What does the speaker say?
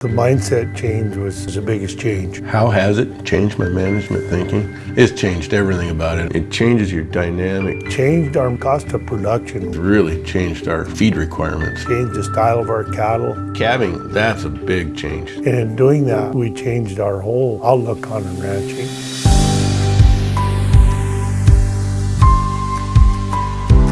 The mindset change was the biggest change. How has it changed my management thinking? It's changed everything about it. It changes your dynamic. Changed our cost of production. Really changed our feed requirements. Changed the style of our cattle. Calving, that's a big change. And in doing that, we changed our whole outlook on ranching.